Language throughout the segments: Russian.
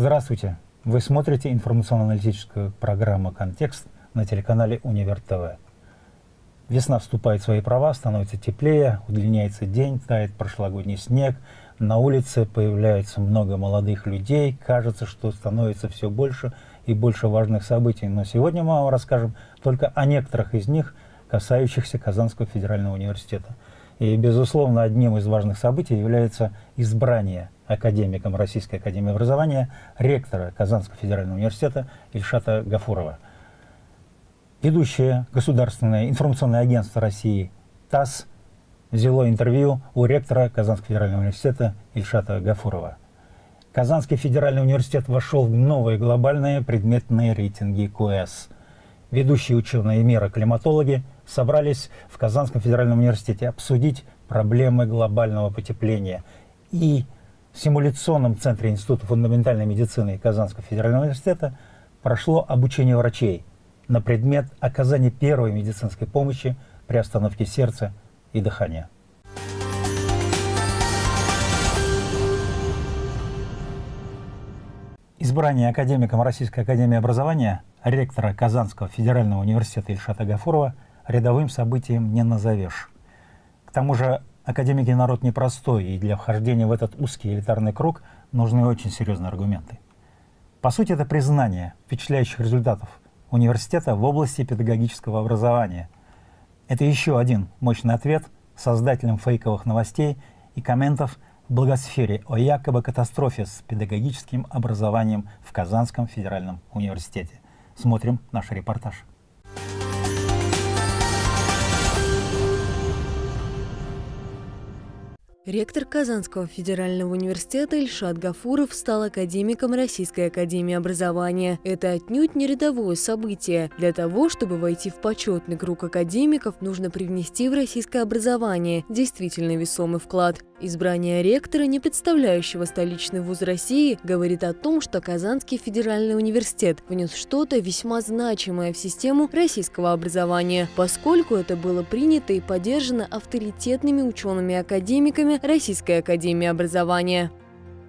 Здравствуйте! Вы смотрите информационно-аналитическую программу «Контекст» на телеканале «Универ ТВ». Весна вступает в свои права, становится теплее, удлиняется день, тает прошлогодний снег, на улице появляется много молодых людей, кажется, что становится все больше и больше важных событий. Но сегодня мы вам расскажем только о некоторых из них, касающихся Казанского федерального университета. И, безусловно, одним из важных событий является избрание академиком Российской академии образования ректора Казанского федерального университета Ильшата Гафурова. Ведущее государственное информационное агентство России ТАСС взяло интервью у ректора Казанского федерального университета Ильшата Гафурова. Казанский федеральный университет вошел в новые глобальные предметные рейтинги КУЭС. Ведущие ученые мира климатологи собрались в Казанском федеральном университете обсудить проблемы глобального потепления и симуляционном центре Института фундаментальной медицины Казанского федерального университета прошло обучение врачей на предмет оказания первой медицинской помощи при остановке сердца и дыхания. Избрание академиком Российской академии образования ректора Казанского федерального университета Ильшата Гафурова рядовым событием не назовешь. К тому же академики народ непростой, и для вхождения в этот узкий элитарный круг нужны очень серьезные аргументы. По сути, это признание впечатляющих результатов университета в области педагогического образования. Это еще один мощный ответ создателям фейковых новостей и комментов в благосфере о якобы катастрофе с педагогическим образованием в Казанском федеральном университете. Смотрим наш репортаж. Ректор Казанского федерального университета Ильшат Гафуров стал академиком Российской академии образования. Это отнюдь не рядовое событие. Для того, чтобы войти в почетный круг академиков, нужно привнести в российское образование действительно весомый вклад. Избрание ректора, не представляющего столичный вуз России, говорит о том, что Казанский федеральный университет внес что-то весьма значимое в систему российского образования, поскольку это было принято и поддержано авторитетными учеными-академиками Российской академии образования.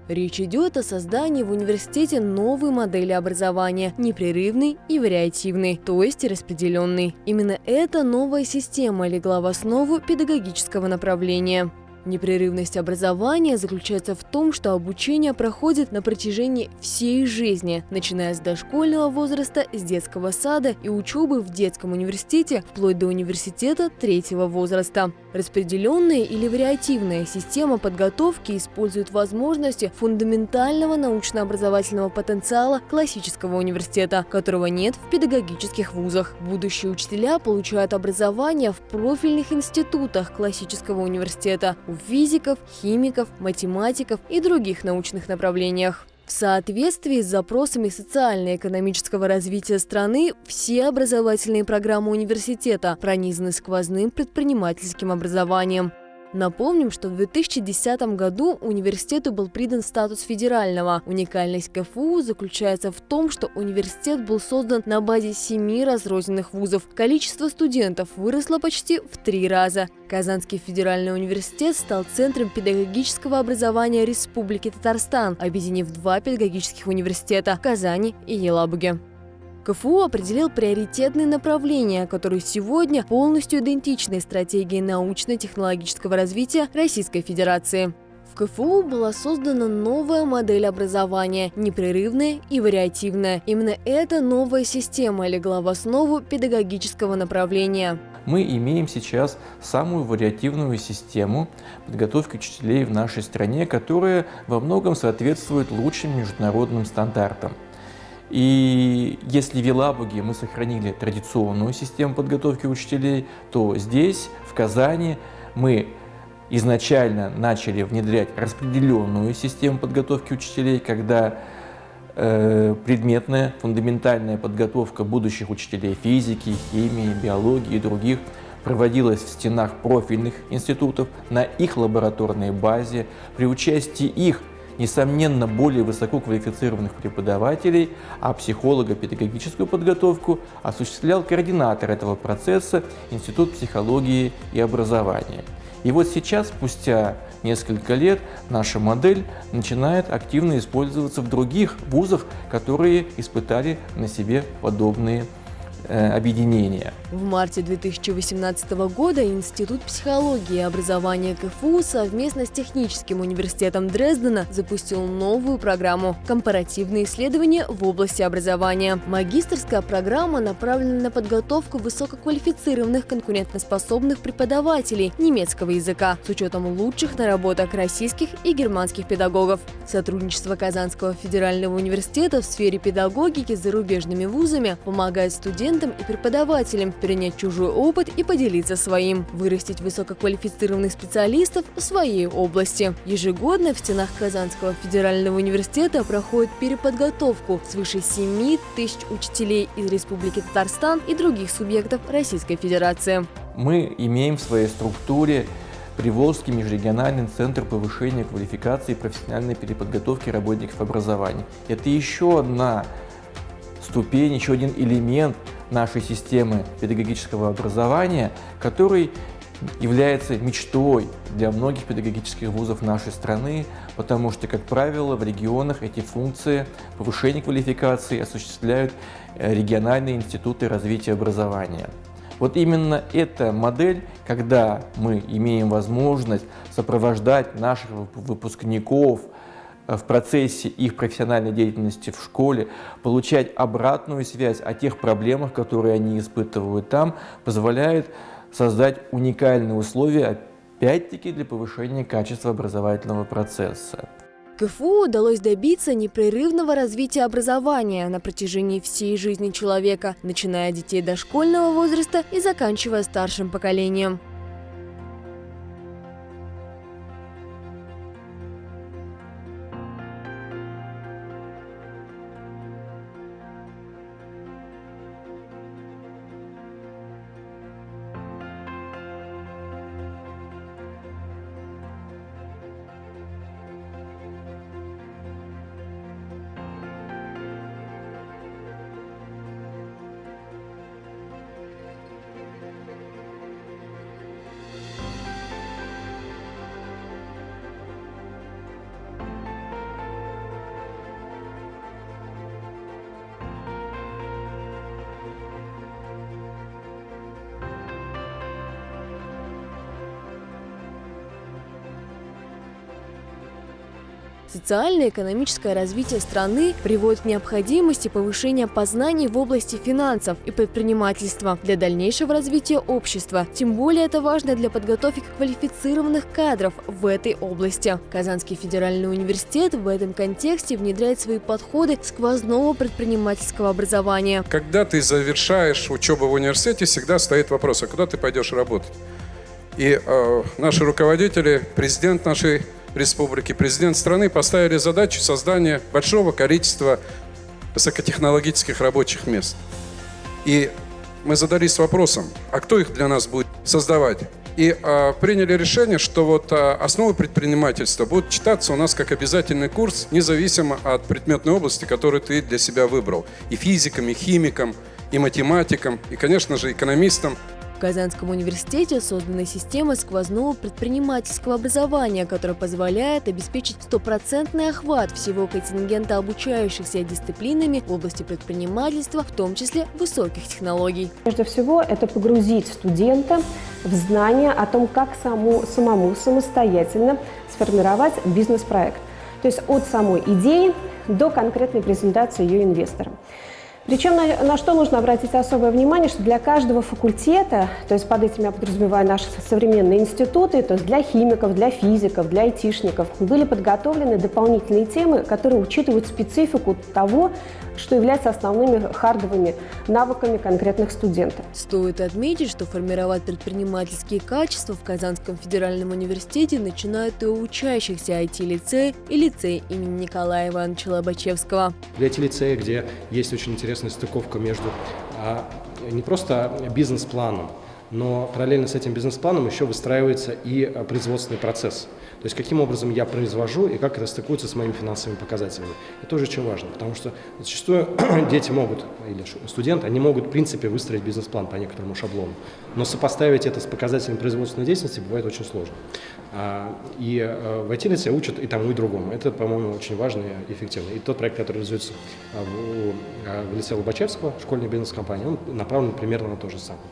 Речь идет о создании в университете новой модели образования – непрерывной и вариативной, то есть распределенной. Именно эта новая система легла в основу педагогического направления. Непрерывность образования заключается в том, что обучение проходит на протяжении всей жизни, начиная с дошкольного возраста, с детского сада и учебы в детском университете, вплоть до университета третьего возраста. Распределенная или вариативная система подготовки использует возможности фундаментального научно-образовательного потенциала классического университета, которого нет в педагогических вузах. Будущие учителя получают образование в профильных институтах классического университета, у физиков, химиков, математиков и других научных направлениях. В соответствии с запросами социально-экономического развития страны, все образовательные программы университета пронизаны сквозным предпринимательским образованием. Напомним, что в 2010 году университету был придан статус федерального. Уникальность КФУ заключается в том, что университет был создан на базе семи разрозненных вузов. Количество студентов выросло почти в три раза. Казанский федеральный университет стал центром педагогического образования Республики Татарстан, объединив два педагогических университета – Казани и Елабуге. КФУ определил приоритетные направления, которые сегодня полностью идентичны стратегии научно-технологического развития Российской Федерации. В КФУ была создана новая модель образования – непрерывная и вариативная. Именно эта новая система легла в основу педагогического направления. Мы имеем сейчас самую вариативную систему подготовки учителей в нашей стране, которая во многом соответствует лучшим международным стандартам. И если в Елабуге мы сохранили традиционную систему подготовки учителей, то здесь, в Казани, мы изначально начали внедрять распределенную систему подготовки учителей, когда э, предметная, фундаментальная подготовка будущих учителей физики, химии, биологии и других проводилась в стенах профильных институтов на их лабораторной базе. При участии их несомненно, более высококвалифицированных преподавателей, а психолого-педагогическую подготовку осуществлял координатор этого процесса Институт психологии и образования. И вот сейчас, спустя несколько лет, наша модель начинает активно использоваться в других вузах, которые испытали на себе подобные объединения. В марте 2018 года Институт психологии и образования КФУ совместно с Техническим университетом Дрездена запустил новую программу «Компаративные исследования в области образования». Магистрская программа направлена на подготовку высококвалифицированных конкурентоспособных преподавателей немецкого языка с учетом лучших наработок российских и германских педагогов. Сотрудничество Казанского федерального университета в сфере педагогики с зарубежными вузами помогает студентам студентам и преподавателям перенять чужой опыт и поделиться своим, вырастить высококвалифицированных специалистов в своей области. Ежегодно в стенах Казанского федерального университета проходит переподготовку свыше 7 тысяч учителей из Республики Татарстан и других субъектов Российской Федерации. Мы имеем в своей структуре Приволжский межрегиональный центр повышения квалификации и профессиональной переподготовки работников образования. Это еще одна ступень, еще один элемент нашей системы педагогического образования, который является мечтой для многих педагогических вузов нашей страны, потому что, как правило, в регионах эти функции повышения квалификации осуществляют э, региональные институты развития образования. Вот именно эта модель, когда мы имеем возможность сопровождать наших выпускников в процессе их профессиональной деятельности в школе, получать обратную связь о тех проблемах, которые они испытывают там, позволяет создать уникальные условия, опять-таки, для повышения качества образовательного процесса. КФУ удалось добиться непрерывного развития образования на протяжении всей жизни человека, начиная от детей дошкольного возраста и заканчивая старшим поколением. Социально-экономическое развитие страны приводит к необходимости повышения познаний в области финансов и предпринимательства для дальнейшего развития общества. Тем более это важно для подготовки квалифицированных кадров в этой области. Казанский федеральный университет в этом контексте внедряет свои подходы сквозного предпринимательского образования. Когда ты завершаешь учебу в университете, всегда стоит вопрос, а куда ты пойдешь работать? И э, наши руководители, президент нашей республики, президент страны поставили задачу создания большого количества высокотехнологических рабочих мест. И мы задались вопросом, а кто их для нас будет создавать? И а, приняли решение, что вот а, основы предпринимательства будут читаться у нас как обязательный курс, независимо от предметной области, которую ты для себя выбрал. И физикам, и химикам, и математикам, и, конечно же, экономистам. В Казанском университете создана система сквозного предпринимательского образования, которая позволяет обеспечить стопроцентный охват всего контингента обучающихся дисциплинами в области предпринимательства, в том числе высоких технологий. Прежде всего, это погрузить студента в знание о том, как саму, самому самостоятельно сформировать бизнес-проект. То есть от самой идеи до конкретной презентации ее инвесторам. Причем на, на что нужно обратить особое внимание, что для каждого факультета, то есть под этим я подразумеваю наши современные институты, то есть для химиков, для физиков, для айтишников, были подготовлены дополнительные темы, которые учитывают специфику того, что является основными хардовыми навыками конкретных студентов. Стоит отметить, что формировать предпринимательские качества в Казанском федеральном университете начинают и у учащихся IT-лицея и лицея имени Николая Ивановича Лобачевского. Для IT-лицея, где есть очень интересная стыковка между а, не просто бизнес-планом, но параллельно с этим бизнес-планом еще выстраивается и а, производственный процесс. То есть каким образом я произвожу и как это стыкуется с моими финансовыми показателями. Это тоже очень важно, потому что зачастую дети могут, или студенты, они могут в принципе выстроить бизнес-план по некоторому шаблону, но сопоставить это с показателями производственной деятельности бывает очень сложно. А, и э, в IT-лице учат и тому, и другому. Это, по-моему, очень важно и эффективно. И тот проект, который реализуется а, в, в лице Лобачевского, школьной бизнес-компании, он направлен примерно на то же самое.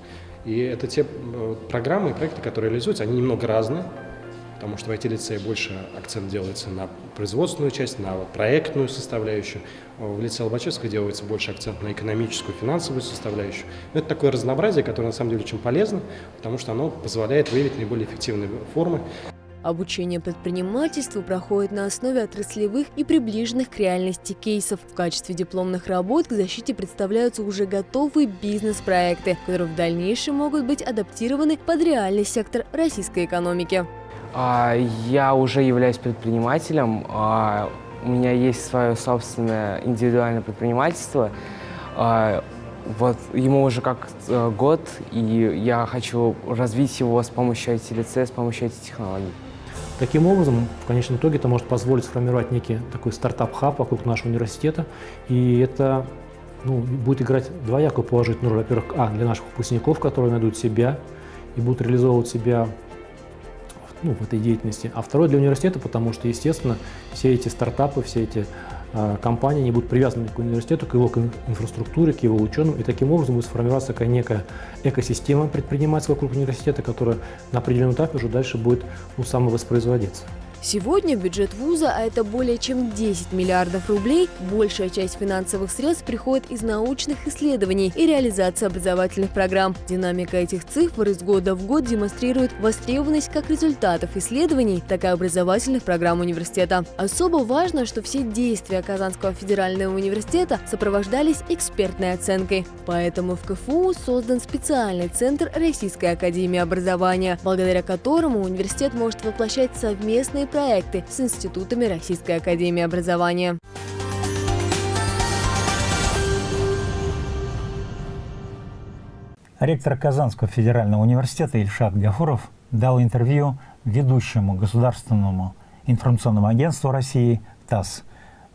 И это те э, программы и проекты, которые реализуются, они немного разные, потому что в IT-лицее больше акцент делается на производственную часть, на проектную составляющую. В лице Лобачевского делается больше акцент на экономическую, финансовую составляющую. Но это такое разнообразие, которое на самом деле очень полезно, потому что оно позволяет выявить наиболее эффективные формы. Обучение предпринимательству проходит на основе отраслевых и приближенных к реальности кейсов. В качестве дипломных работ к защите представляются уже готовые бизнес-проекты, которые в дальнейшем могут быть адаптированы под реальный сектор российской экономики. А, я уже являюсь предпринимателем. А, у меня есть свое собственное индивидуальное предпринимательство. А, вот ему уже как э, год, и я хочу развить его с помощью IT-лицея, с помощью IT-технологий. Таким образом, в конечном итоге это может позволить сформировать некий такой стартап-хаб вокруг нашего университета, и это ну, будет играть двоякую положительную роль. Во-первых, а, для наших выпускников, которые найдут себя и будут реализовывать себя ну, в этой деятельности, а второе для университета, потому что, естественно, все эти стартапы, все эти э, компании не будут привязаны к университету, к его инфраструктуре, к его ученым, и таким образом будет сформироваться такая некая экосистема предпринимательская вокруг университета, которая на определенном этапе уже дальше будет ну, самовоспроизводиться. Сегодня бюджет вуза, а это более чем 10 миллиардов рублей, большая часть финансовых средств приходит из научных исследований и реализации образовательных программ. Динамика этих цифр из года в год демонстрирует востребованность как результатов исследований, так и образовательных программ университета. Особо важно, что все действия Казанского федерального университета сопровождались экспертной оценкой. Поэтому в КФУ создан специальный центр Российской академии образования, благодаря которому университет может воплощать совместные проекты с институтами Российской академии образования. Ректор Казанского федерального университета Ильшат Гафуров дал интервью ведущему государственному информационному агентству России ТАСС.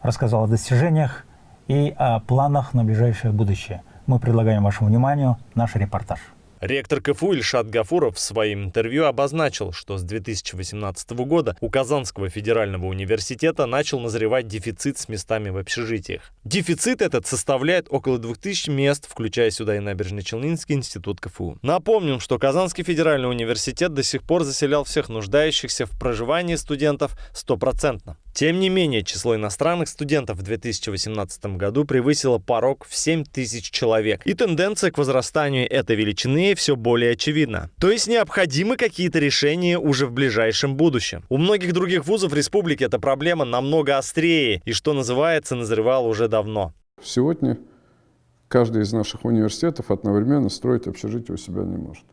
Рассказал о достижениях и о планах на ближайшее будущее. Мы предлагаем вашему вниманию наш репортаж. Ректор КФУ Ильшат Гафуров в своем интервью обозначил, что с 2018 года у Казанского федерального университета начал назревать дефицит с местами в общежитиях. Дефицит этот составляет около 2000 мест, включая сюда и Набережно-Челнинский институт КФУ. Напомним, что Казанский федеральный университет до сих пор заселял всех нуждающихся в проживании студентов стопроцентно. Тем не менее, число иностранных студентов в 2018 году превысило порог в 7 тысяч человек, и тенденция к возрастанию этой величины все более очевидна. То есть необходимы какие-то решения уже в ближайшем будущем. У многих других вузов республики эта проблема намного острее, и, что называется, назревала уже давно. Сегодня каждый из наших университетов одновременно строить общежитие у себя не может.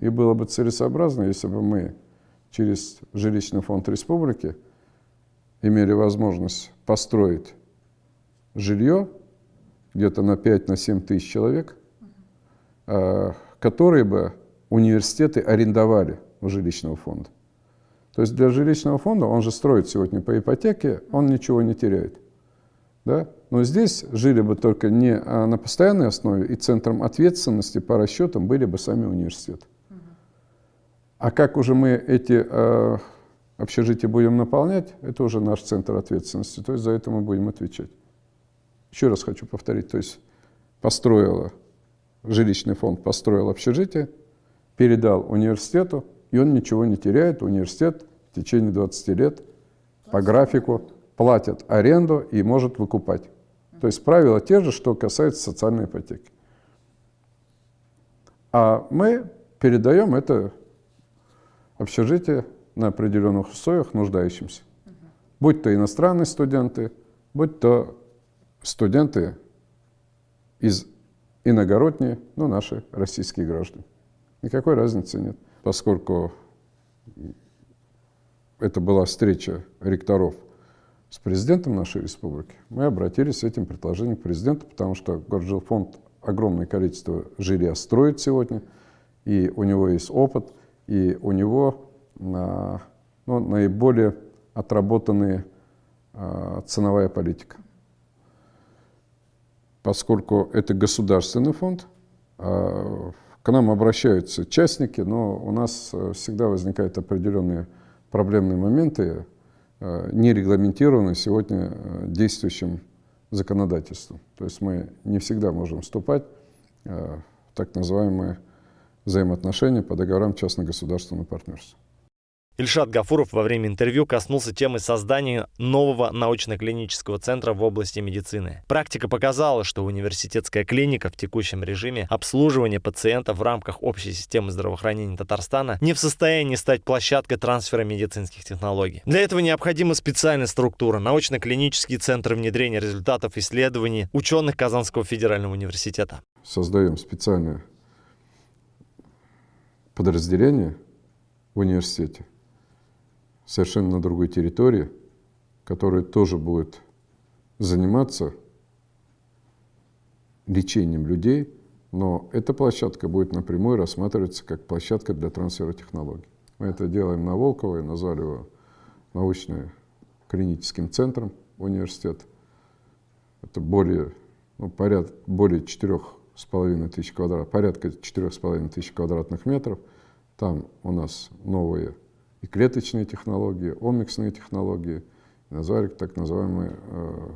И было бы целесообразно, если бы мы через жилищный фонд республики – имели возможность построить жилье где-то на 5-7 на тысяч человек, а, которые бы университеты арендовали у жилищного фонда. То есть для жилищного фонда, он же строит сегодня по ипотеке, он ничего не теряет. Да? Но здесь жили бы только не а на постоянной основе, и центром ответственности по расчетам были бы сами университеты. А как уже мы эти а, общежитие будем наполнять, это уже наш центр ответственности, то есть за это мы будем отвечать. Еще раз хочу повторить, то есть построила, жилищный фонд построил общежитие, передал университету, и он ничего не теряет, университет в течение 20 лет по графику платит аренду и может выкупать. То есть правила те же, что касается социальной ипотеки. А мы передаем это общежитие на определенных условиях нуждающимся. Будь то иностранные студенты, будь то студенты из иногородние, ну, наши российские граждане. Никакой разницы нет, поскольку это была встреча ректоров с президентом нашей республики, мы обратились с этим предложением к президенту, потому что Горжилфонд огромное количество жилья строит сегодня, и у него есть опыт, и у него но наиболее отработанные а, ценовая политика. Поскольку это государственный фонд, а, к нам обращаются частники, но у нас э, всегда возникают определенные проблемные моменты, э, не регламентированные сегодня э, действующим законодательством. То есть мы не всегда можем вступать в так называемые взаимоотношения по договорам частно-государственного партнерства. Ильшат Гафуров во время интервью коснулся темы создания нового научно-клинического центра в области медицины. Практика показала, что университетская клиника в текущем режиме обслуживания пациентов в рамках общей системы здравоохранения Татарстана не в состоянии стать площадкой трансфера медицинских технологий. Для этого необходима специальная структура, научно-клинический центр внедрения результатов исследований ученых Казанского федерального университета. Создаем специальное подразделение в университете, совершенно на другой территории, который тоже будет заниматься лечением людей, но эта площадка будет напрямую рассматриваться как площадка для трансфера технологий. Мы это делаем на Волково и назвали его научно-клиническим центром университета. Это более, ну, поряд, более половиной тысяч квадрат, порядка четырех с половиной тысяч квадратных метров. Там у нас новые и клеточные технологии, омиксные технологии, назвали так называемые, э,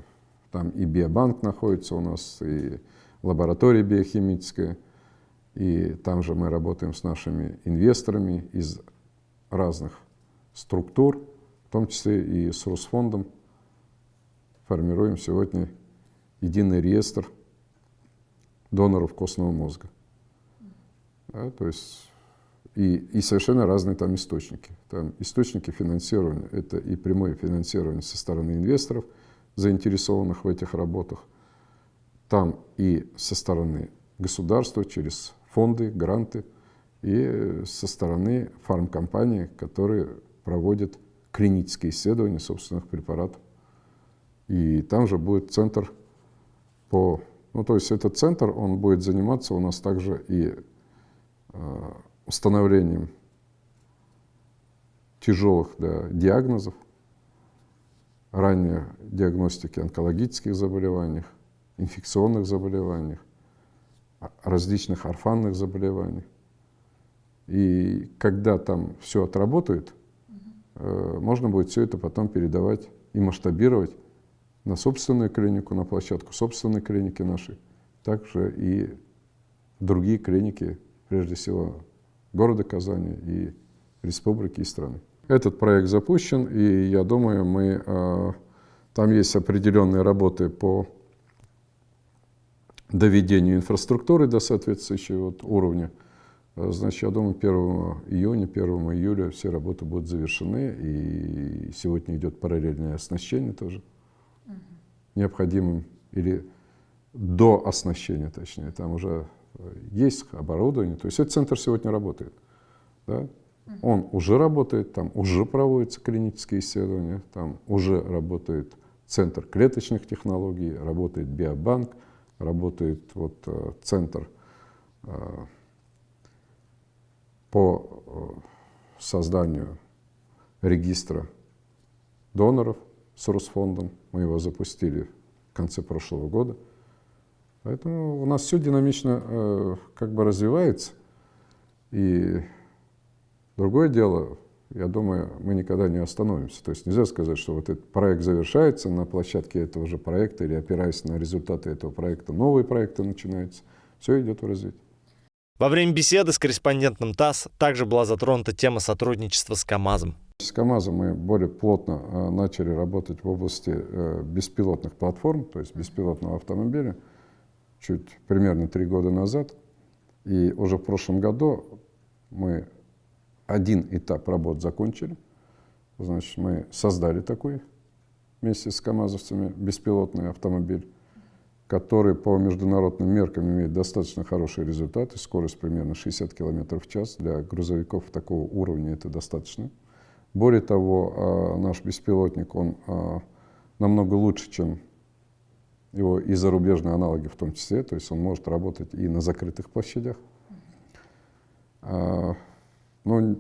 там и биобанк находится у нас, и лаборатория биохимическая, и там же мы работаем с нашими инвесторами из разных структур, в том числе и с Росфондом, формируем сегодня единый реестр доноров костного мозга. Да, то есть и, и совершенно разные там источники. Там источники финансирования – это и прямое финансирование со стороны инвесторов, заинтересованных в этих работах, там и со стороны государства через фонды, гранты, и со стороны фармкомпаний, которые проводят клинические исследования собственных препаратов. И там же будет центр по... Ну, то есть этот центр, он будет заниматься у нас также и э, установлением тяжелых да, диагнозов, ранней диагностики онкологических заболеваний, инфекционных заболеваний, различных орфанных заболеваний. И когда там все отработает, э, можно будет все это потом передавать и масштабировать на собственную клинику, на площадку собственной клиники нашей, также и другие клиники, прежде всего города Казани и республики и страны. Этот проект запущен, и я думаю, мы, э, там есть определенные работы по доведению инфраструктуры до соответствующего вот уровня. Э, значит, я думаю, 1 июня, 1 июля все работы будут завершены, и сегодня идет параллельное оснащение тоже угу. необходимым, или до оснащения, точнее, там уже есть оборудование. То есть этот центр сегодня работает. Да? Он уже работает, там уже проводятся клинические исследования, там уже работает центр клеточных технологий, работает биобанк, работает вот, э, центр э, по э, созданию регистра доноров с Росфондом. Мы его запустили в конце прошлого года. Поэтому у нас все динамично э, как бы развивается. И другое дело, я думаю, мы никогда не остановимся. То есть нельзя сказать, что вот этот проект завершается на площадке этого же проекта или опираясь на результаты этого проекта, новые проекты начинаются. Все идет в развитие. Во время беседы с корреспондентом ТАСС также была затронута тема сотрудничества с КАМАЗом. С КАМАЗом мы более плотно э, начали работать в области э, беспилотных платформ, то есть беспилотного автомобиля чуть примерно три года назад. И уже в прошлом году мы один этап работ закончили. Значит, мы создали такой вместе с КАМАЗовцами беспилотный автомобиль, который по международным меркам имеет достаточно хорошие результаты. Скорость примерно 60 км в час. Для грузовиков такого уровня это достаточно. Более того, а, наш беспилотник, он а, намного лучше, чем его и зарубежные аналоги в том числе, то есть он может работать и на закрытых площадях. А, но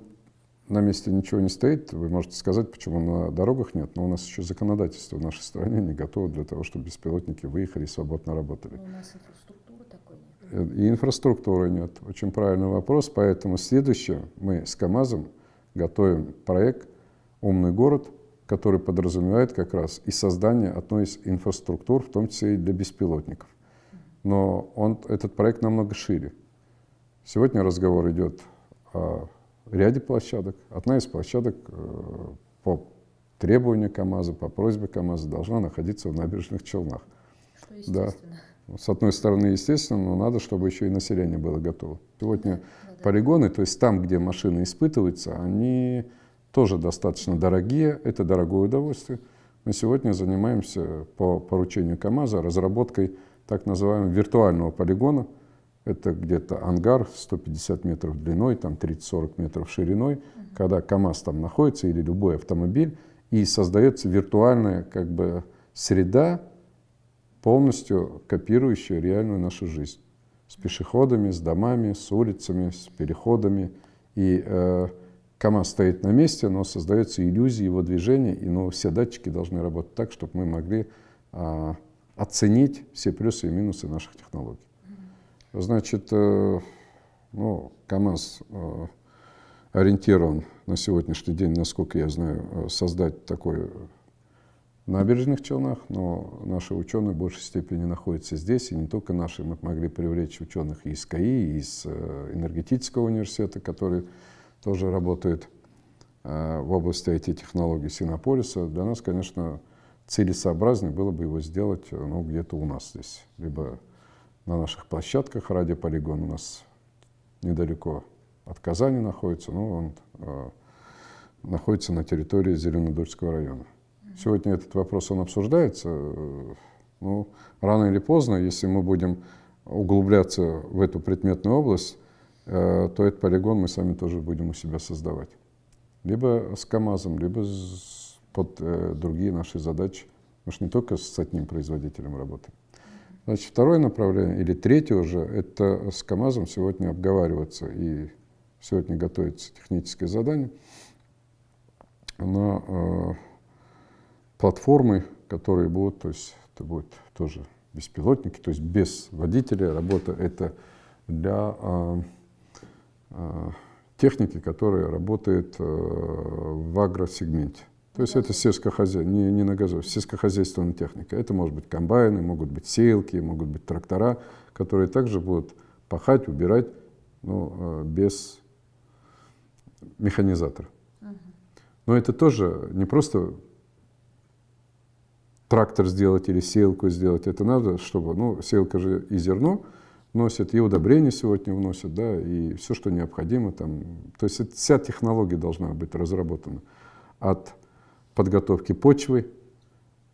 на месте ничего не стоит. Вы можете сказать, почему на дорогах нет, но у нас еще законодательство в нашей стране не готово для того, чтобы беспилотники выехали и свободно работали. Но у нас инфраструктуры такой нет. И инфраструктуры нет. Очень правильный вопрос. Поэтому следующее, мы с КАМАЗом готовим проект «Умный город», который подразумевает как раз и создание одной из инфраструктур, в том числе и для беспилотников. Но он, этот проект намного шире. Сегодня разговор идет о ряде площадок. Одна из площадок э, по требованию КАМАЗа, по просьбе КАМАЗа должна находиться в набережных Челнах. Что. Да. С одной стороны, естественно, но надо, чтобы еще и население было готово. Сегодня да, да, полигоны, то есть там, где машины испытываются, они тоже достаточно дорогие, это дорогое удовольствие. Мы сегодня занимаемся по поручению КАМАЗа разработкой так называемого виртуального полигона. Это где-то ангар 150 метров длиной, там 30-40 метров шириной, когда КАМАЗ там находится или любой автомобиль, и создается виртуальная как бы среда, полностью копирующая реальную нашу жизнь. С пешеходами, с домами, с улицами, с переходами. И э, КАМАЗ стоит на месте, но создается иллюзия его движения, и ну, все датчики должны работать так, чтобы мы могли а, оценить все плюсы и минусы наших технологий. Значит, э, ну, КАМАЗ э, ориентирован на сегодняшний день, насколько я знаю, э, создать такой набережных Челнах, но наши ученые в большей степени находятся здесь, и не только наши. Мы могли привлечь ученых из КАИ, из э, энергетического университета, который тоже работает э, в области IT-технологий Синополиса. Для нас, конечно, целесообразнее было бы его сделать ну, где-то у нас здесь, либо на наших площадках. Радиополигон у нас недалеко от Казани находится, но он э, находится на территории Зеленодольского района. Сегодня этот вопрос он обсуждается. Э, ну, рано или поздно, если мы будем углубляться в эту предметную область, то этот полигон мы сами тоже будем у себя создавать. Либо с КАМАЗом, либо под э, другие наши задачи. Мы же не только с одним производителем работаем. Значит, второе направление, или третье уже, это с КАМАЗом сегодня обговариваться, и сегодня готовится техническое задание на э, платформы, которые будут, то есть это будут тоже беспилотники, то есть без водителя работа, это для э, Э, техники, которая работает э, в агросегменте. То есть это сельскохозяйство, не, не на газовой, сельскохозяйственная техника. Это может быть комбайны, могут быть сеялки, могут быть трактора, которые также будут пахать, убирать, ну, без механизатора. Но это тоже не просто трактор сделать или сеялку сделать. Это надо, чтобы, ну, сеялка же и зерно, вносят, и удобрения сегодня вносят, да, и все, что необходимо там. То есть это, вся технология должна быть разработана. От подготовки почвы,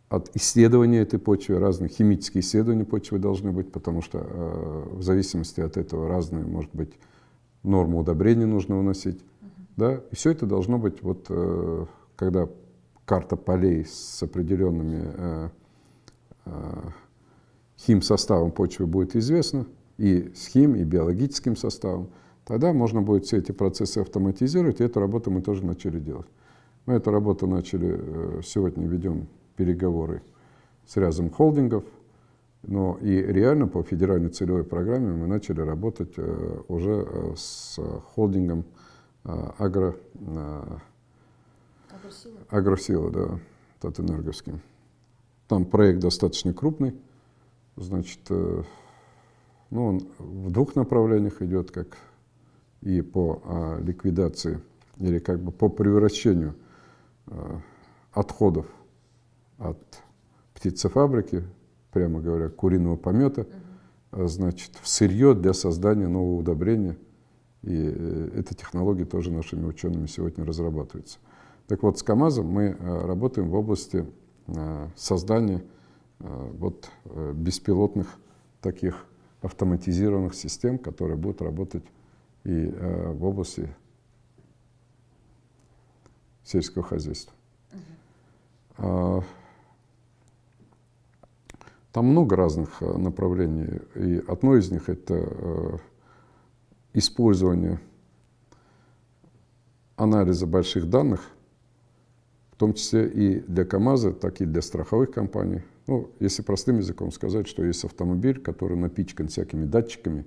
от исследования этой почвы, разные химические исследования почвы должны быть, потому что э, в зависимости от этого разные, может быть, нормы удобрений нужно вносить. Uh-huh. Да? И все это должно быть, вот, э, когда карта полей с определенными э, э, химсоставом почвы будет известна, и с хим, и биологическим составом, тогда можно будет все эти процессы автоматизировать, и эту работу мы тоже начали делать. Мы эту работу начали, э, сегодня ведем переговоры с рядом холдингов, но и реально по федеральной целевой программе мы начали работать э, уже э, с холдингом агро, агросила. агросила, да, Татэнерговским. Там проект достаточно крупный, значит, ну, он в двух направлениях идет, как и по а, ликвидации или как бы по превращению а, отходов от птицефабрики, прямо говоря, куриного помета, а, значит, в сырье для создания нового удобрения. И э, эта технология тоже нашими учеными сегодня разрабатывается. Так вот, с КАМАЗом мы а, работаем в области а, создания вот, а, беспилотных таких автоматизированных систем, которые будут работать и э, в области сельского хозяйства. Uh Там много разных э, направлений, и одно из них это э, использование анализа больших данных, в том числе и для КАМАЗа, так и для страховых компаний. Ну, если простым языком сказать, что есть автомобиль, который напичкан всякими датчиками,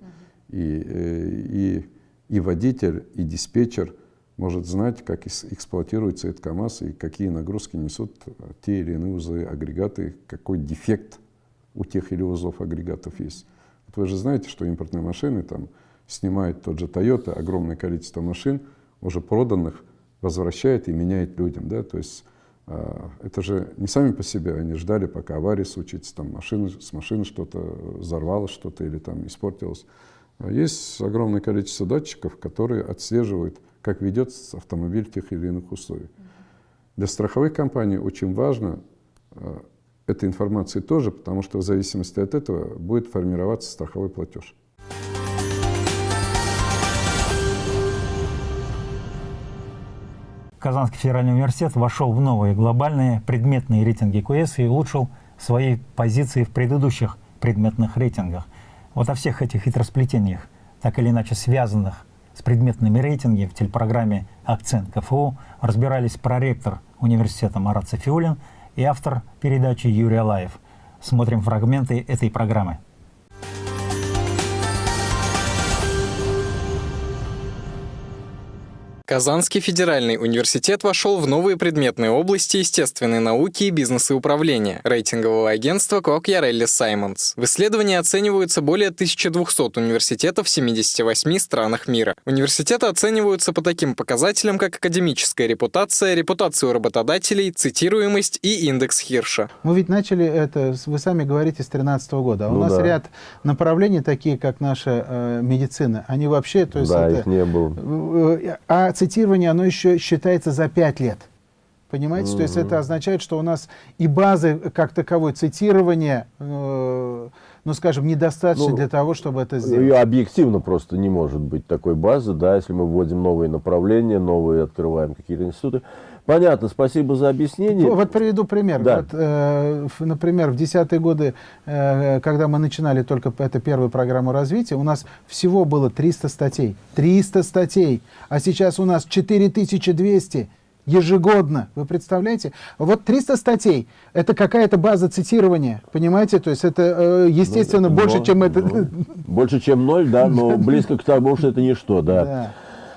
и, э, и, и водитель, и диспетчер может знать, как эксплуатируется этот КАМАЗ и какие нагрузки несут те или иные узлы, агрегаты, какой дефект у тех или узлов агрегатов есть. Вот вы же знаете, что импортные машины там снимает тот же Toyota огромное количество машин, уже проданных, возвращает и меняет людям. Да? То есть это же не сами по себе, они ждали, пока авария случится, там машина, с машины что-то взорвалось, что-то или там испортилось. А есть огромное количество датчиков, которые отслеживают, как ведется автомобиль в тех или иных условиях. Для страховых компаний очень важно э, эта информация тоже, потому что в зависимости от этого будет формироваться страховой платеж. Казанский федеральный университет вошел в новые глобальные предметные рейтинги КУЭС и улучшил свои позиции в предыдущих предметных рейтингах. Вот о всех этих хитросплетениях, так или иначе связанных с предметными рейтингами в телепрограмме «Акцент КФУ» разбирались проректор университета Марат Софиулин и автор передачи Юрий Алаев. Смотрим фрагменты этой программы. Казанский федеральный университет вошел в новые предметные области естественной науки и бизнеса и управления рейтингового агентства Кокьярелли Саймонс. В исследовании оцениваются более 1200 университетов в 78 странах мира. Университеты оцениваются по таким показателям, как академическая репутация, репутация у работодателей, цитируемость и индекс Хирша. Мы ведь начали это, вы сами говорите, с 2013 года. А ну у нас да. ряд направлений, такие как наша э, медицина, они вообще... То есть да, это, их не было. Э, а цитирование, оно еще считается за 5 лет. Понимаете? Mm -hmm. То есть это означает, что у нас и базы как таковой цитирования, э, ну, скажем, недостаточно ну, для того, чтобы это сделать. Ее объективно просто не может быть такой базы, да, если мы вводим новые направления, новые открываем какие-то институты. Понятно, спасибо за объяснение. Вот приведу пример. Да. Вот, э, например, в десятые годы, э, когда мы начинали только эту первую программу развития, у нас всего было 300 статей. 300 статей. А сейчас у нас 4200 ежегодно. Вы представляете? Вот 300 статей. Это какая-то база цитирования. Понимаете? То есть это, э, естественно, ну, больше, но, чем это... Но, больше, чем ноль, да, но близко к тому, что это ничто, да. да.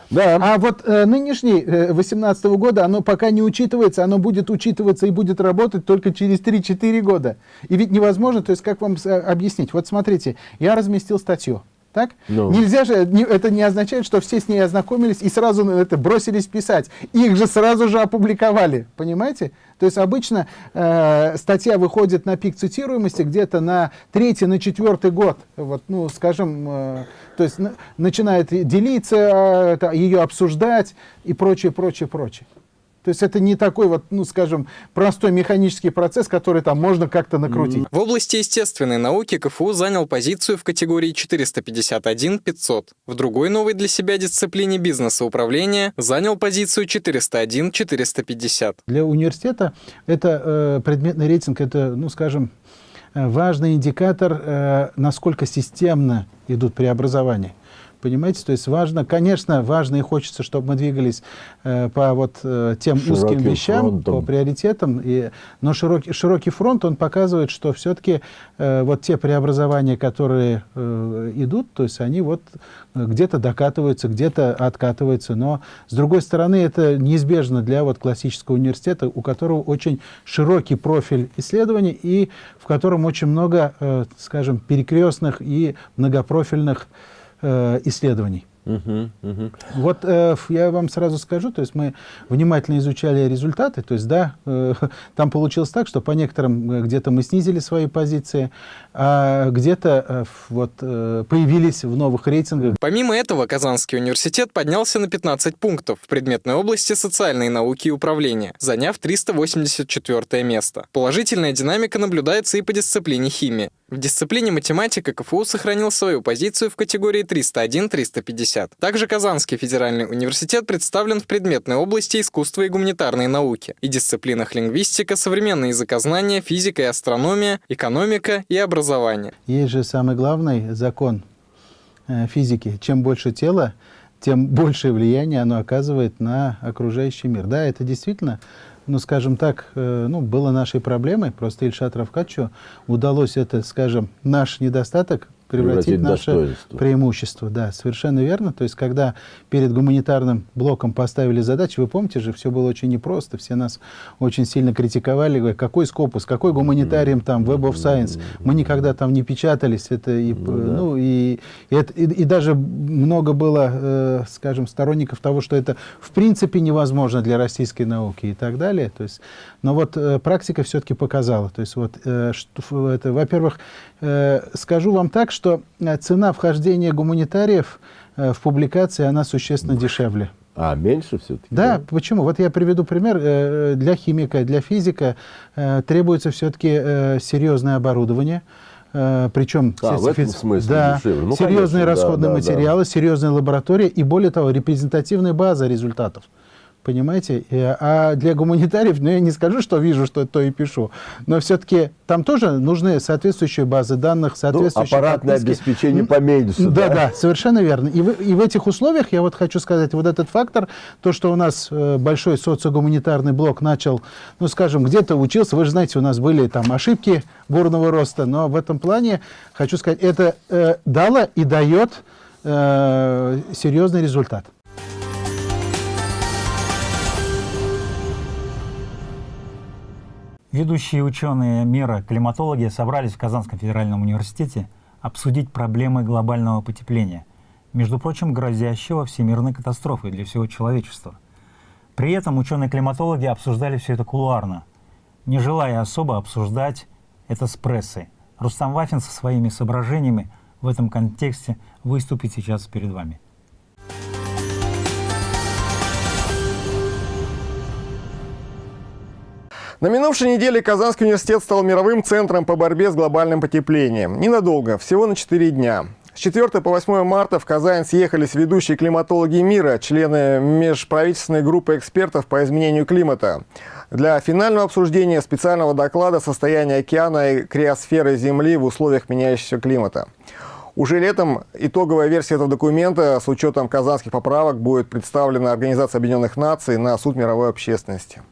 Да. А вот э, нынешний, э, 18 -го года, оно пока не учитывается, оно будет учитываться и будет работать только через 3-4 года. И ведь невозможно, то есть как вам э, объяснить? Вот смотрите, я разместил статью. Так? No. Ну. Нельзя же, не, это не означает, что все с ней ознакомились и сразу это бросились писать. Их же сразу же опубликовали, понимаете? То есть обычно э, статья выходит на пик цитируемости где-то на третий, на четвертый год. Вот, ну, скажем, э, то есть на, начинает делиться, э, ее обсуждать и прочее, прочее, прочее. То есть это не такой вот, ну скажем, простой механический процесс, который там можно как-то накрутить. В области естественной науки КФУ занял позицию в категории 451-500. В другой новой для себя дисциплине бизнеса управления занял позицию 401-450. Для университета это э, предметный рейтинг, это, ну скажем, важный индикатор, э, насколько системно идут преобразования. Понимаете, то есть важно, конечно, важно и хочется, чтобы мы двигались э, по вот э, тем Широким узким вещам, фронтом. по приоритетам, и, но широкий, широкий фронт, он показывает, что все-таки э, вот те преобразования, которые э, идут, то есть они вот где-то докатываются, где-то откатываются, но с другой стороны это неизбежно для вот классического университета, у которого очень широкий профиль исследований и в котором очень много, э, скажем, перекрестных и многопрофильных э, исследований. Uh -huh, Вот э, я вам сразу скажу, то есть мы внимательно изучали результаты, то есть да, э, там получилось так, что по некоторым э, где-то мы снизили свои позиции, а где-то э, вот э, появились в новых рейтингах. Помимо этого, Казанский университет поднялся на 15 пунктов в предметной области социальной науки и управления, заняв 384 место. Положительная динамика наблюдается и по дисциплине химии. В дисциплине математика КФУ сохранил свою позицию в категории 301-350. Также Казанский федеральный университет представлен в предметной области искусства и гуманитарной науки и дисциплинах лингвистика, современное языкознание, физика и астрономия, экономика и образование. Есть же самый главный закон э, физики. Чем больше тела, тем большее влияние оно оказывает на окружающий мир. Да, это действительно ну, скажем так, э, ну, было нашей проблемой. Просто Ильшат Равкачу удалось это, скажем, наш недостаток превратить, наше преимущество. Да, совершенно верно. То есть, когда перед гуманитарным блоком поставили задачу, вы помните же, все было очень непросто, все нас очень сильно критиковали, говорят, какой скопус, какой гуманитарием там, Web of Science, мы никогда там не печатались, это и, ну, да. ну, и, и, и, и даже много было, э, скажем, сторонников того, что это в принципе невозможно для российской науки и так далее. То есть, но вот э, практика все-таки показала. То есть, вот, э, это, во-первых, э, скажу вам так, что э, цена вхождения гуманитариев э, в публикации, она существенно дешевле. А, меньше все-таки? Да, да, почему? Вот я приведу пример. Э, для химика, для физика требуется все-таки серьезное оборудование, причем а, в этом смысле да, ну, серьезные конечно, расходные да, материалы, да. серьезная лаборатория и, более того, репрезентативная база результатов. Понимаете? А для гуманитариев, ну я не скажу, что вижу, что то и пишу, но все-таки там тоже нужны соответствующие базы данных, ну, соответствующие... Ну, аппаратное подписки. обеспечение поменьше. Да, да, да, совершенно верно. И в, и в этих условиях, я вот хочу сказать, вот этот фактор, то, что у нас э, большой социогуманитарный блок начал, ну скажем, где-то учился, вы же знаете, у нас были там ошибки бурного роста, но в этом плане, хочу сказать, это э, дало и дает э, серьезный результат. Ведущие ученые мира, климатологи, собрались в Казанском федеральном университете обсудить проблемы глобального потепления, между прочим, грозящего всемирной катастрофой для всего человечества. При этом ученые-климатологи обсуждали все это кулуарно, не желая особо обсуждать это с прессой. Рустам Вафин со своими соображениями в этом контексте выступит сейчас перед вами. На минувшей неделе Казанский университет стал мировым центром по борьбе с глобальным потеплением. Ненадолго, всего на 4 дня. С 4 по 8 марта в Казань съехались ведущие климатологи мира, члены межправительственной группы экспертов по изменению климата. Для финального обсуждения специального доклада состояния океана и криосферы Земли в условиях меняющегося климата. Уже летом итоговая версия этого документа с учетом казанских поправок будет представлена Организацией Объединенных Наций на суд мировой общественности.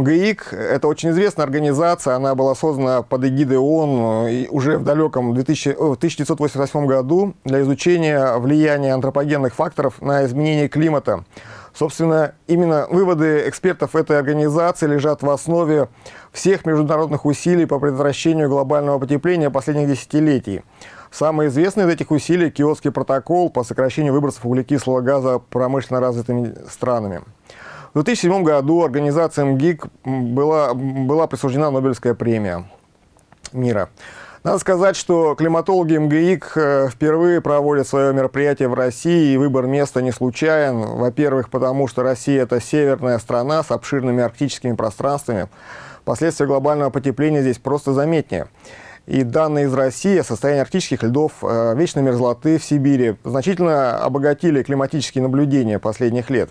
МГИК – это очень известная организация, она была создана под эгидой ООН э, уже в далеком 2000, 1988 году для изучения влияния антропогенных факторов на изменение климата. Собственно, именно выводы экспертов этой организации лежат в основе всех международных усилий по предотвращению глобального потепления последних десятилетий. Самый известный из этих усилий – Киотский протокол по сокращению выбросов углекислого газа промышленно развитыми странами. В 2007 году организация МГИК была, была присуждена Нобелевская премия мира. Надо сказать, что климатологи МГИК э, впервые проводят свое мероприятие в России, и выбор места не случайен. Во-первых, потому что Россия – это северная страна с обширными арктическими пространствами. Последствия глобального потепления здесь просто заметнее. И данные из России о состоянии арктических льдов, э, вечной мерзлоты в Сибири значительно обогатили климатические наблюдения последних лет.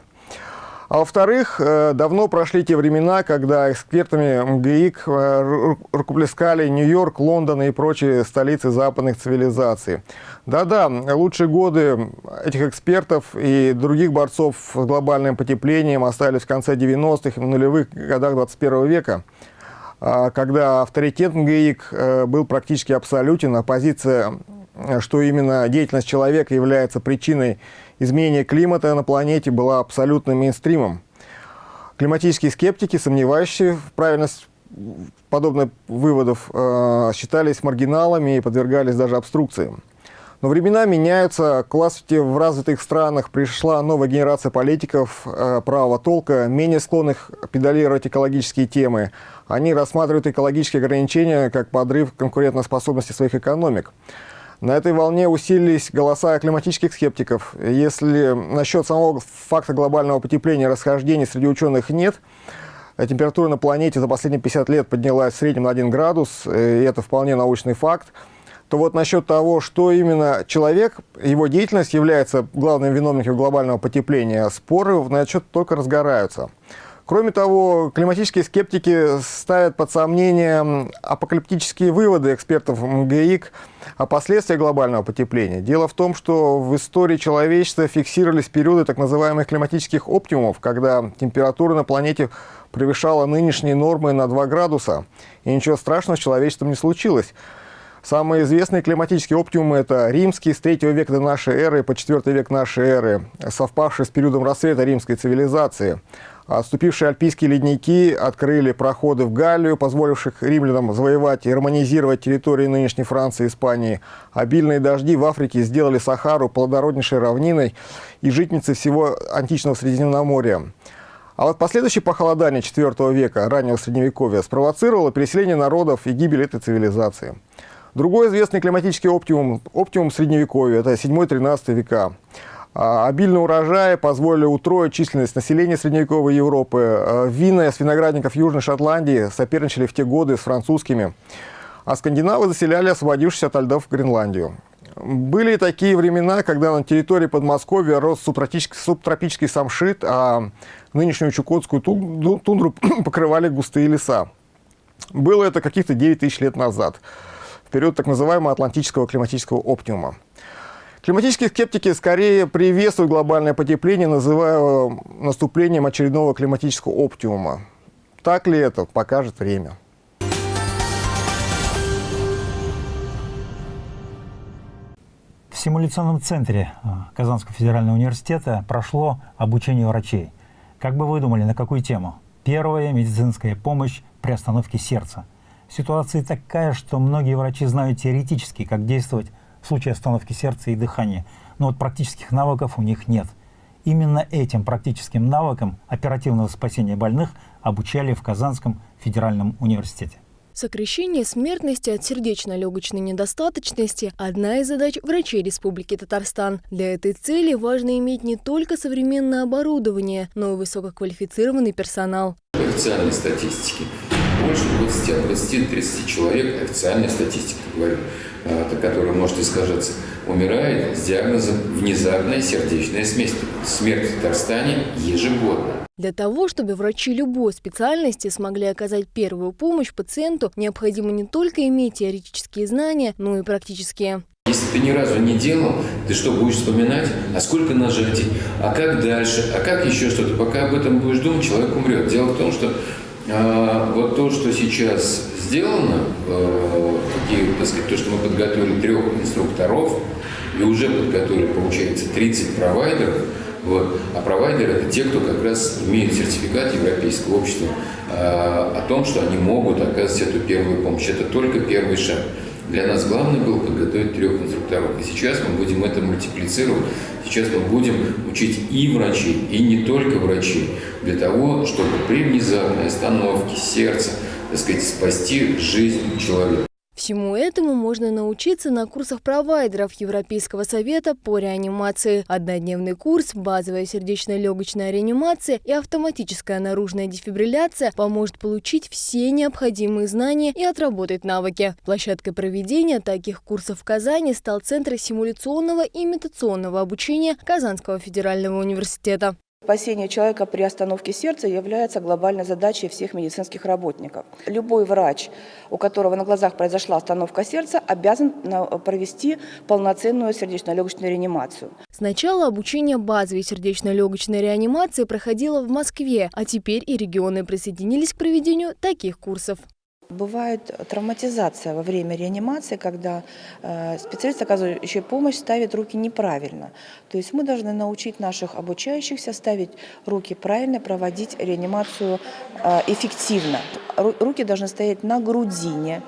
А во-вторых, э, давно прошли те времена, когда экспертами МГИК э, рукоплескали Нью-Йорк, Лондон и прочие столицы западных цивилизаций. Да-да, лучшие годы этих экспертов и других борцов с глобальным потеплением остались в конце 90-х и нулевых годах 21 века а когда авторитет МГИК э, был практически абсолютен, а позиция, что именно деятельность человека является причиной изменение климата на планете было абсолютным мейнстримом. Климатические скептики, сомневающие в правильности подобных выводов, э, считались маргиналами и подвергались даже обструкциям. Но времена меняются, к власти в развитых странах пришла новая генерация политиков э, правого толка, менее склонных педалировать экологические темы. Они рассматривают экологические ограничения как подрыв конкурентоспособности своих экономик. На этой волне усилились голоса климатических скептиков. Если насчет самого факта глобального потепления расхождений среди ученых нет, температура на планете за последние 50 лет поднялась в среднем на 1 градус, и это вполне научный факт, то вот насчет того, что именно человек, его деятельность является главным виновником глобального потепления, споры на этот счет только разгораются. Кроме того, климатические скептики ставят под сомнение апокалиптические выводы экспертов МГИК о последствиях глобального потепления. Дело в том, что в истории человечества фиксировались периоды так называемых климатических оптимумов, когда температура на планете превышала нынешние нормы на 2 градуса, и ничего страшного с человечеством не случилось. Самые известные климатические оптимумы – это римские с 3 века до нашей эры по 4 век нашей эры, совпавшие с периодом расцвета римской цивилизации. Отступившие альпийские ледники открыли проходы в Галлию, позволивших римлянам завоевать и романизировать территории нынешней Франции и Испании. Обильные дожди в Африке сделали Сахару плодороднейшей равниной и житницей всего античного Средиземноморья. А вот последующее похолодание IV века, раннего Средневековья, спровоцировало переселение народов и гибель этой цивилизации. Другой известный климатический оптимум, оптимум Средневековья, это 7-13 века. А, обильные урожаи позволили утроить численность населения средневековой Европы. А, вина с виноградников Южной Шотландии соперничали в те годы с французскими. А скандинавы заселяли освободившись от льдов Гренландию. Были такие времена, когда на территории Подмосковья рос субтропический, субтропический самшит, а нынешнюю Чукотскую тундру покрывали густые леса. Было это каких-то 9 тысяч лет назад, период так называемого атлантического климатического оптимума. Климатические скептики скорее приветствуют глобальное потепление, называя наступлением очередного климатического оптимума. Так ли это, покажет время. В симуляционном центре а, Казанского федерального университета прошло обучение врачей. Как бы вы думали, на какую тему? Первая медицинская помощь при остановке сердца. Ситуация такая, что многие врачи знают теоретически, как действовать в случае остановки сердца и дыхания, но вот практических навыков у них нет. Именно этим практическим навыкам оперативного спасения больных обучали в Казанском федеральном университете. Сокращение смертности от сердечно-легочной недостаточности – одна из задач врачей Республики Татарстан. Для этой цели важно иметь не только современное оборудование, но и высококвалифицированный персонал. Официальной статистики больше 20, от 20 до 30 человек, официальная статистика, говорю, а, которая может искажаться, умирает с диагнозом внезапная сердечная смерть, смерть в Татарстане ежегодно. Для того, чтобы врачи любой специальности смогли оказать первую помощь пациенту, необходимо не только иметь теоретические знания, но и практические. Если ты ни разу не делал, ты что, будешь вспоминать, а сколько нажатий, а как дальше, а как еще что-то. Пока об этом будешь думать, человек умрет. Дело в том, что а, вот то, что сейчас сделано, э, так сказать, то, что мы подготовили трех инструкторов, и уже подготовили, получается, 30 провайдеров, вот. А провайдеры – это те, кто как раз имеют сертификат Европейского общества э, о том, что они могут оказывать эту первую помощь. Это только первый шаг. Для нас главное было подготовить трех инструкторов. И сейчас мы будем это мультиплицировать. Сейчас мы будем учить и врачей, и не только врачей, для того, чтобы при внезапной остановке сердца, так сказать, спасти жизнь человека. Всему этому можно научиться на курсах провайдеров Европейского совета по реанимации. Однодневный курс, базовая сердечно-легочная реанимация и автоматическая наружная дефибрилляция поможет получить все необходимые знания и отработать навыки. Площадкой проведения таких курсов в Казани стал Центр симуляционного и имитационного обучения Казанского федерального университета. Спасение человека при остановке сердца является глобальной задачей всех медицинских работников. Любой врач, у которого на глазах произошла остановка сердца, обязан провести полноценную сердечно-легочную реанимацию. Сначала обучение базовой сердечно-легочной реанимации проходило в Москве, а теперь и регионы присоединились к проведению таких курсов. Бывает травматизация во время реанимации, когда э, специалист, оказывающий помощь, ставит руки неправильно. То есть мы должны научить наших обучающихся ставить руки правильно, проводить реанимацию э, эффективно. Руки должны стоять на грудине,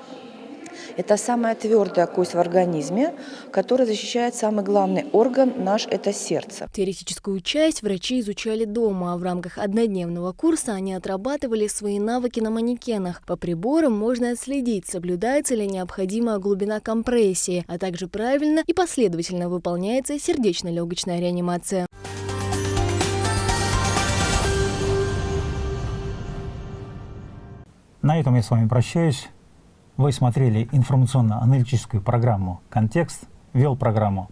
это самая твердая кость в организме, которая защищает самый главный орган наш – это сердце. Теоретическую часть врачи изучали дома, а в рамках однодневного курса они отрабатывали свои навыки на манекенах. По приборам можно отследить, соблюдается ли необходимая глубина компрессии, а также правильно и последовательно выполняется сердечно-легочная реанимация. На этом я с вами прощаюсь. Вы смотрели информационно-аналитическую программу «Контекст», вел программу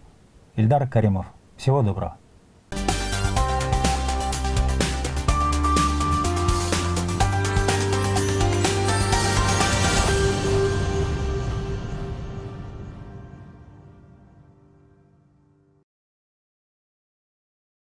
Ильдар Каримов. Всего доброго.